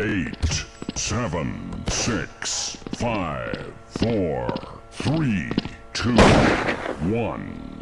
eight, seven, six, five, four, three, two, one.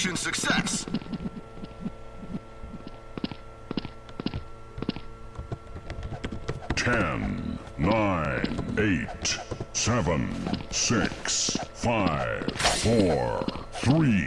Mission success. Ten, nine, eight, seven, six, five, four, three,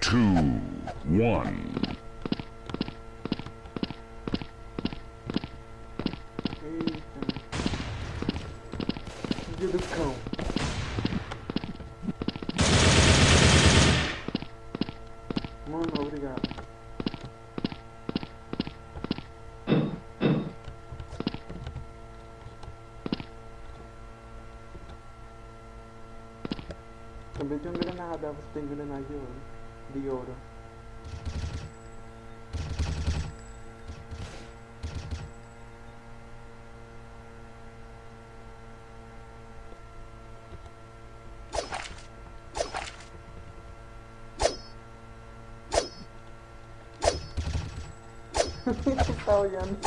two, one. que tá olhando.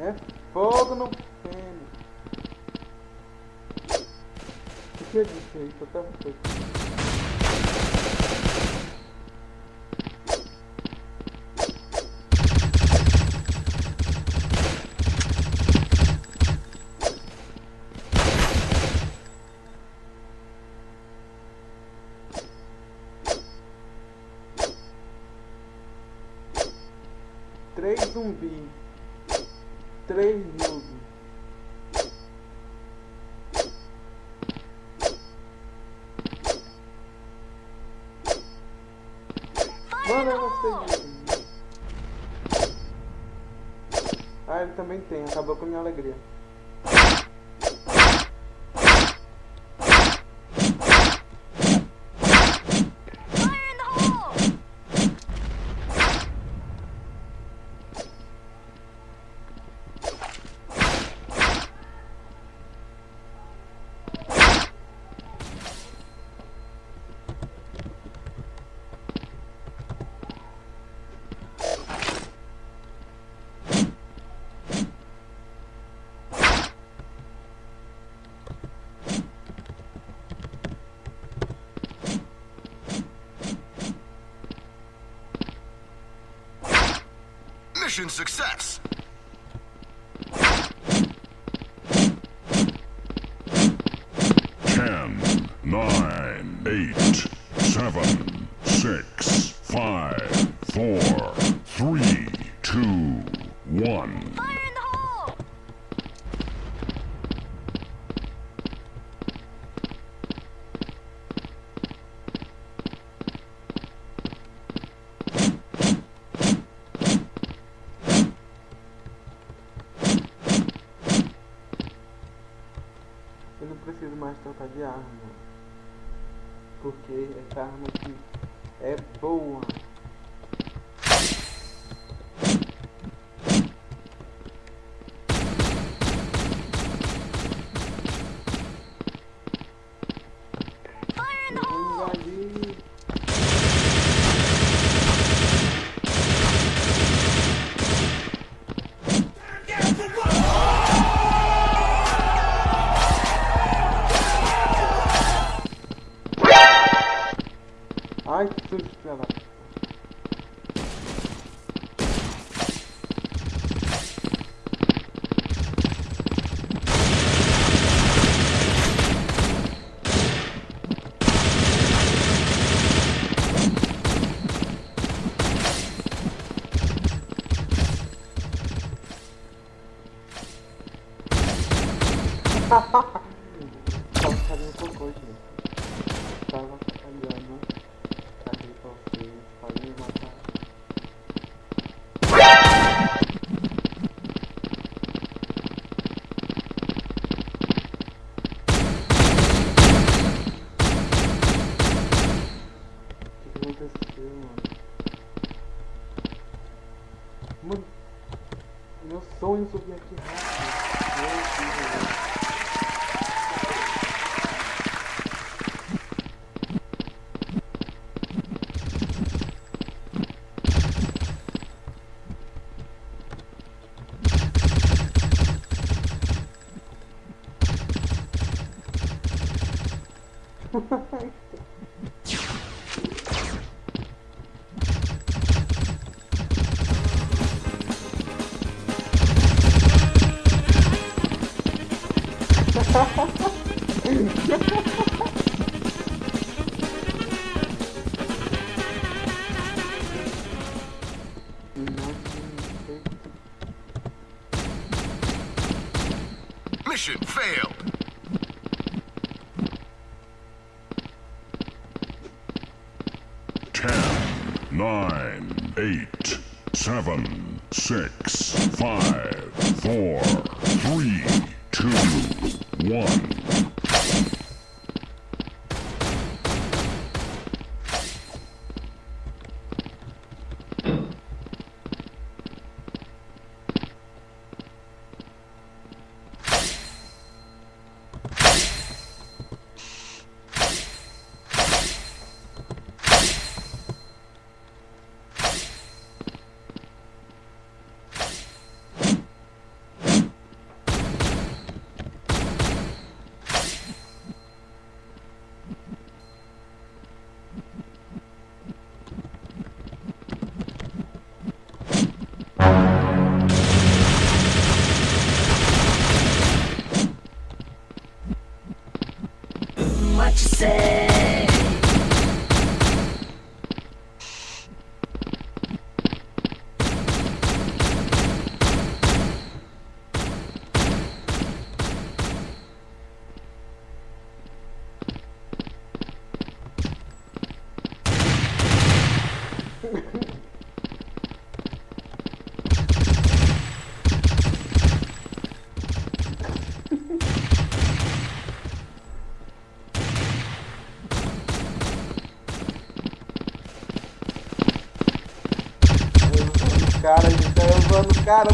é fogo no pênis. O que eu disse aí? Tô até um pouco. Ah, ele também tem, acabou com a minha alegria. Mission success. Ha ha ha! cara, ele tá levando o cara,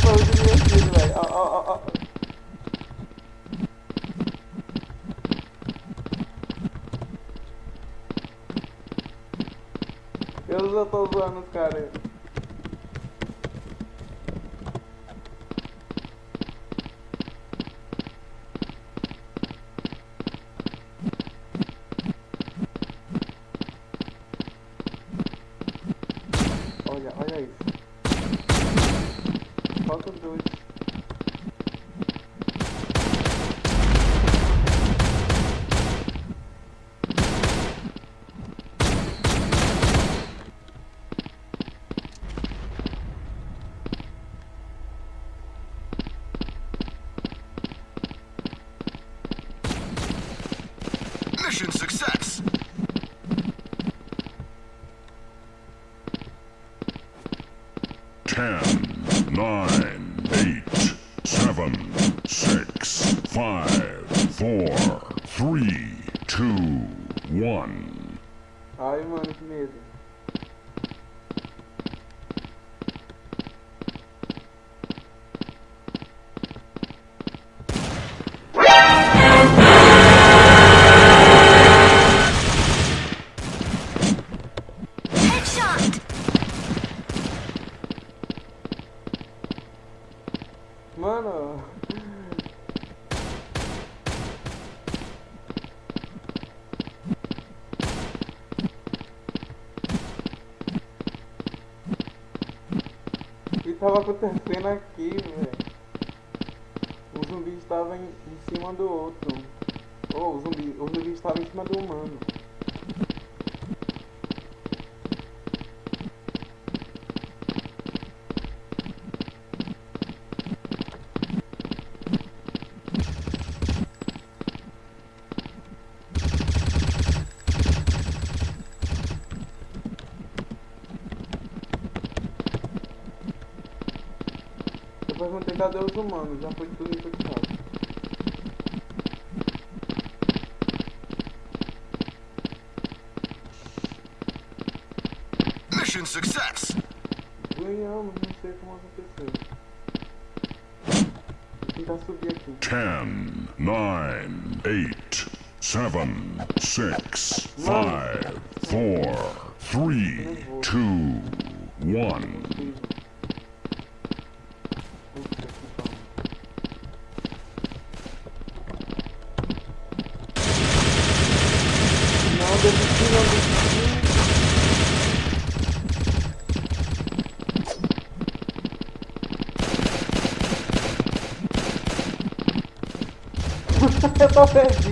Então Mas vão tentar cadê os humanos, já foi tudo infectado. Mission success! Ganhamos, não sei como aconteceu. Ten, nove oito sete seis five, quatro três dois um Eu tô perdido.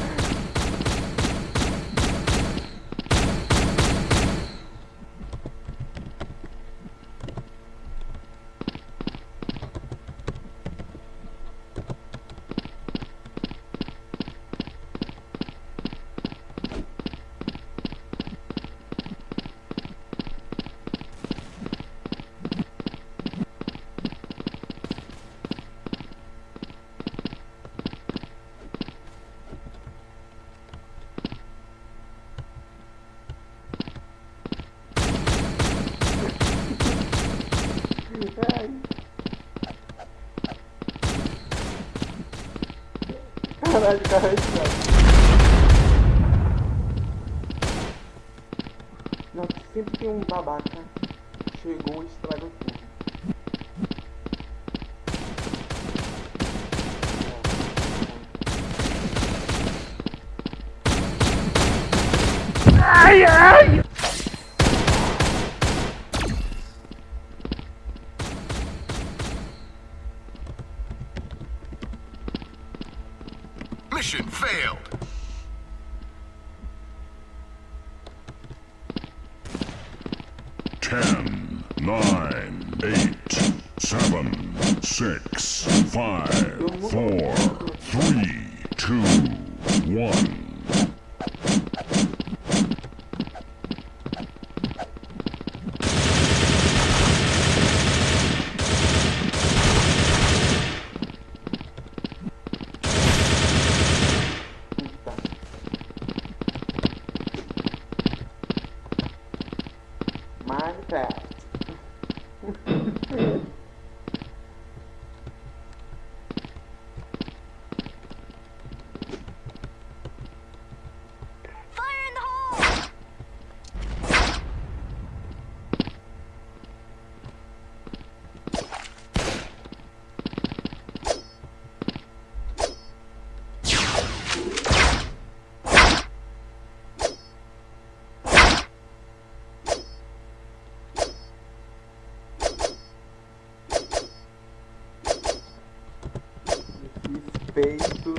Caralho. Não, sempre tem um babaca. Chegou Mission failed. Ten, nine, eight, seven, six, five, four, three, two, one. Peito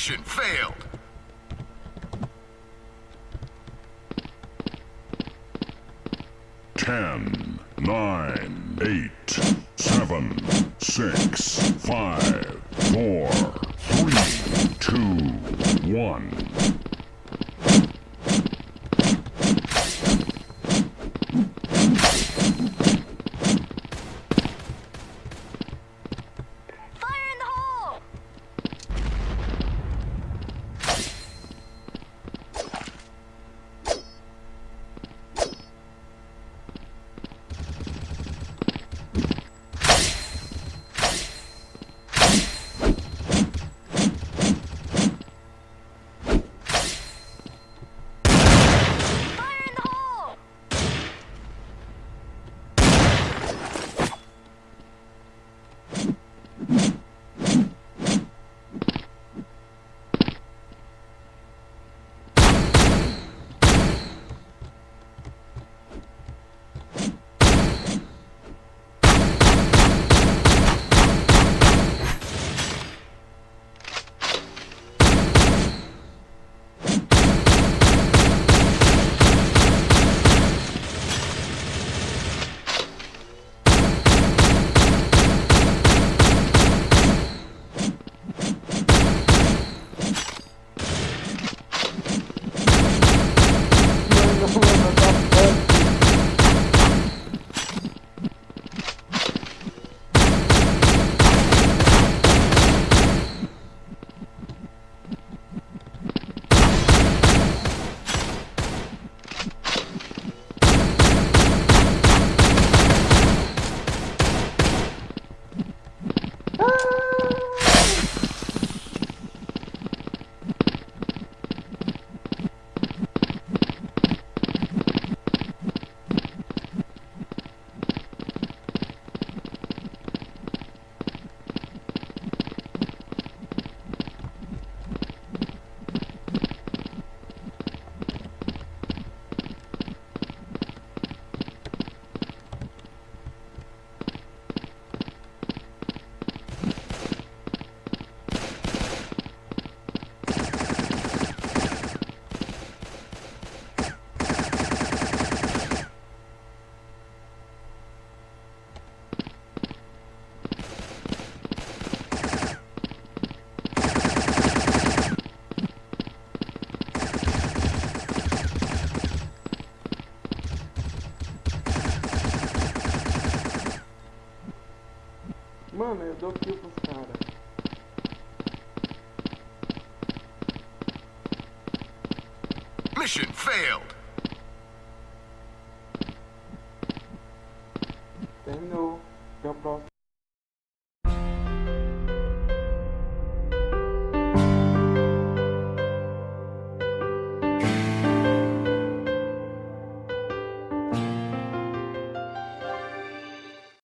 Mission failed. Ten, nine, eight, seven, six, five, four, three, two, one.